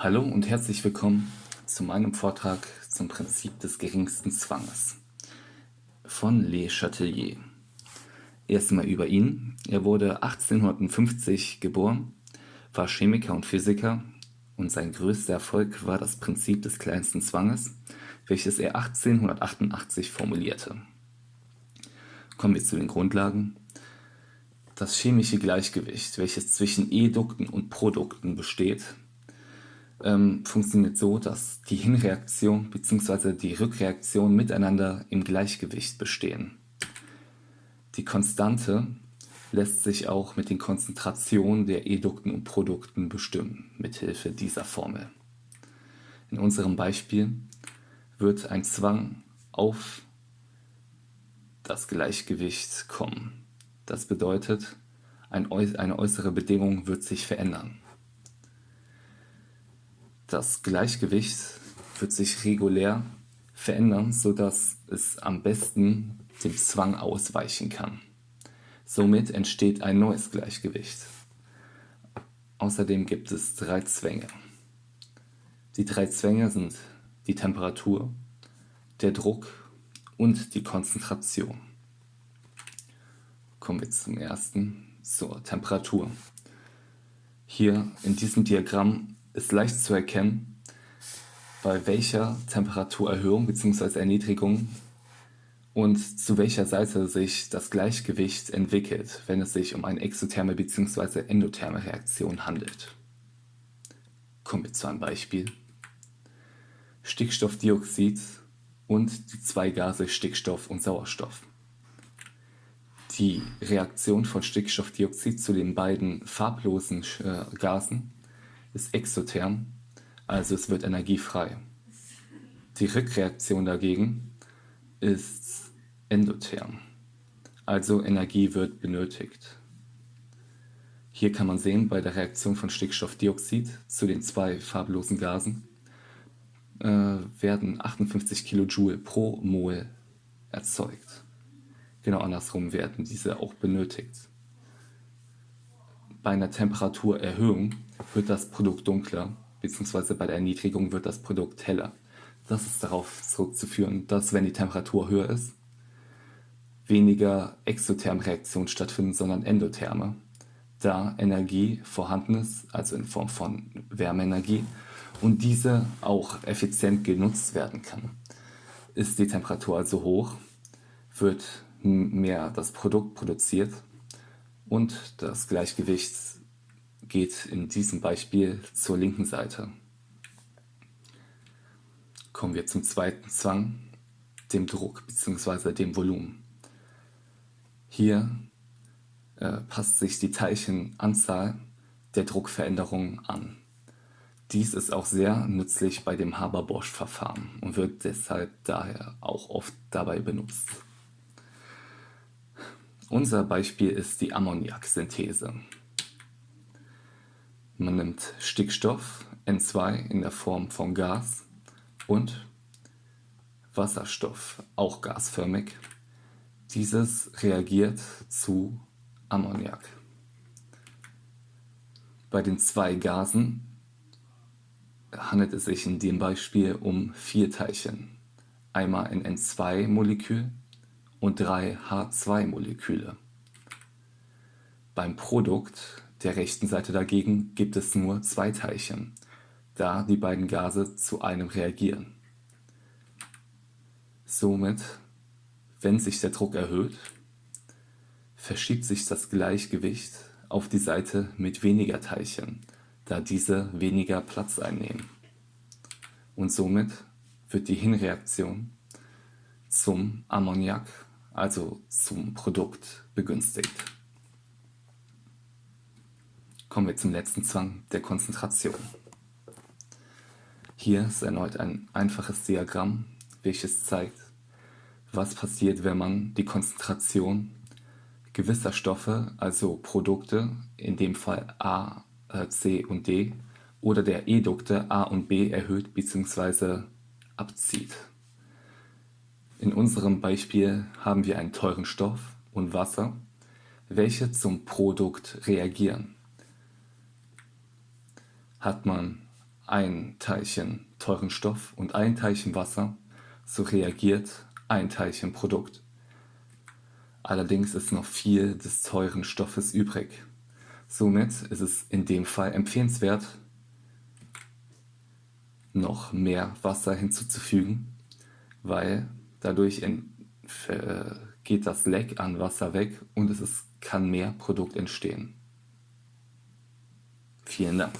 Hallo und herzlich willkommen zu meinem Vortrag zum Prinzip des geringsten Zwanges von Le Chatelier. Erstmal über ihn. Er wurde 1850 geboren, war Chemiker und Physiker und sein größter Erfolg war das Prinzip des kleinsten Zwanges, welches er 1888 formulierte. Kommen wir zu den Grundlagen. Das chemische Gleichgewicht, welches zwischen Edukten und Produkten besteht, ähm, funktioniert so, dass die Hinreaktion bzw. die Rückreaktion miteinander im Gleichgewicht bestehen. Die Konstante lässt sich auch mit den Konzentrationen der Edukten und Produkten bestimmen, mithilfe dieser Formel. In unserem Beispiel wird ein Zwang auf das Gleichgewicht kommen. Das bedeutet, ein, eine äußere Bedingung wird sich verändern. Das Gleichgewicht wird sich regulär verändern, sodass es am besten dem Zwang ausweichen kann. Somit entsteht ein neues Gleichgewicht. Außerdem gibt es drei Zwänge. Die drei Zwänge sind die Temperatur, der Druck und die Konzentration. Kommen wir zum ersten, zur Temperatur. Hier in diesem Diagramm ist leicht zu erkennen, bei welcher Temperaturerhöhung bzw. Erniedrigung und zu welcher Seite sich das Gleichgewicht entwickelt, wenn es sich um eine exotherme bzw. endotherme Reaktion handelt. Kommen wir zu einem Beispiel. Stickstoffdioxid und die zwei Gase Stickstoff und Sauerstoff. Die Reaktion von Stickstoffdioxid zu den beiden farblosen äh, Gasen ist exotherm, also es wird energiefrei. Die Rückreaktion dagegen ist endotherm, also Energie wird benötigt. Hier kann man sehen, bei der Reaktion von Stickstoffdioxid zu den zwei farblosen Gasen äh, werden 58 Kilojoule pro Mol erzeugt. Genau andersrum werden diese auch benötigt. Bei einer Temperaturerhöhung wird das Produkt dunkler, beziehungsweise bei der Erniedrigung wird das Produkt heller. Das ist darauf zurückzuführen, dass wenn die Temperatur höher ist, weniger exotherme Reaktionen stattfinden, sondern endotherme, da Energie vorhanden ist, also in Form von Wärmeenergie, und diese auch effizient genutzt werden kann. Ist die Temperatur also hoch, wird mehr das Produkt produziert und das Gleichgewicht geht in diesem Beispiel zur linken Seite. Kommen wir zum zweiten Zwang, dem Druck bzw. dem Volumen. Hier äh, passt sich die Teilchenanzahl der Druckveränderung an. Dies ist auch sehr nützlich bei dem Haber-Bosch-Verfahren und wird deshalb daher auch oft dabei benutzt. Unser Beispiel ist die Ammoniaksynthese. Man nimmt Stickstoff, N2 in der Form von Gas und Wasserstoff, auch gasförmig. Dieses reagiert zu Ammoniak. Bei den zwei Gasen handelt es sich in dem Beispiel um vier Teilchen. Einmal ein N2-Molekül und drei H2-Moleküle. Beim Produkt der rechten Seite dagegen gibt es nur zwei Teilchen, da die beiden Gase zu einem reagieren. Somit, wenn sich der Druck erhöht, verschiebt sich das Gleichgewicht auf die Seite mit weniger Teilchen, da diese weniger Platz einnehmen. Und somit wird die Hinreaktion zum Ammoniak, also zum Produkt, begünstigt. Kommen wir zum letzten Zwang, der Konzentration. Hier ist erneut ein einfaches Diagramm, welches zeigt, was passiert, wenn man die Konzentration gewisser Stoffe, also Produkte, in dem Fall A, äh, C und D, oder der Edukte A und B erhöht bzw. abzieht. In unserem Beispiel haben wir einen teuren Stoff und Wasser, welche zum Produkt reagieren. Hat man ein Teilchen teuren Stoff und ein Teilchen Wasser, so reagiert ein Teilchen Produkt. Allerdings ist noch viel des teuren Stoffes übrig. Somit ist es in dem Fall empfehlenswert, noch mehr Wasser hinzuzufügen, weil dadurch geht das Leck an Wasser weg und es ist, kann mehr Produkt entstehen. Vielen Dank.